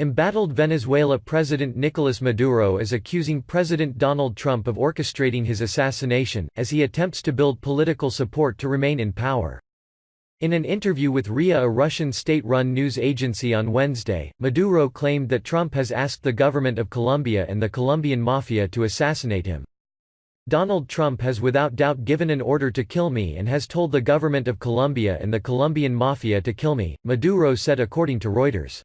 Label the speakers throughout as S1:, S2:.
S1: Embattled Venezuela President Nicolas Maduro is accusing President Donald Trump of orchestrating his assassination, as he attempts to build political support to remain in power. In an interview with RIA a Russian state-run news agency on Wednesday, Maduro claimed that Trump has asked the government of Colombia and the Colombian mafia to assassinate him. Donald Trump has without doubt given an order to kill me and has told the government of Colombia and the Colombian mafia to kill me, Maduro said according to Reuters.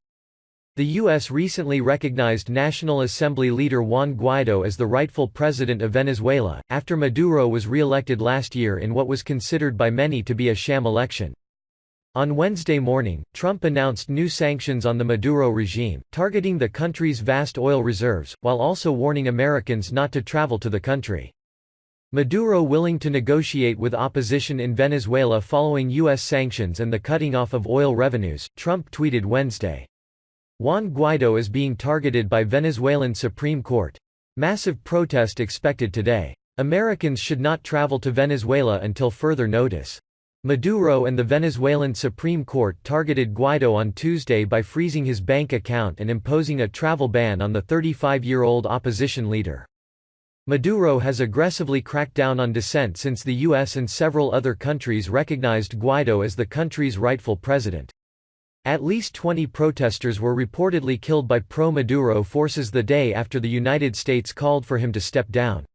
S1: The U.S. recently recognized National Assembly leader Juan Guaido as the rightful president of Venezuela, after Maduro was re-elected last year in what was considered by many to be a sham election. On Wednesday morning, Trump announced new sanctions on the Maduro regime, targeting the country's vast oil reserves, while also warning Americans not to travel to the country. Maduro willing to negotiate with opposition in Venezuela following U.S. sanctions and the cutting off of oil revenues, Trump tweeted Wednesday. Juan Guaido is being targeted by Venezuelan Supreme Court. Massive protest expected today. Americans should not travel to Venezuela until further notice. Maduro and the Venezuelan Supreme Court targeted Guaido on Tuesday by freezing his bank account and imposing a travel ban on the 35-year-old opposition leader. Maduro has aggressively cracked down on dissent since the U.S. and several other countries recognized Guaido as the country's rightful president. At least 20 protesters were reportedly killed by pro-Maduro forces the day after the United States called for him to step down.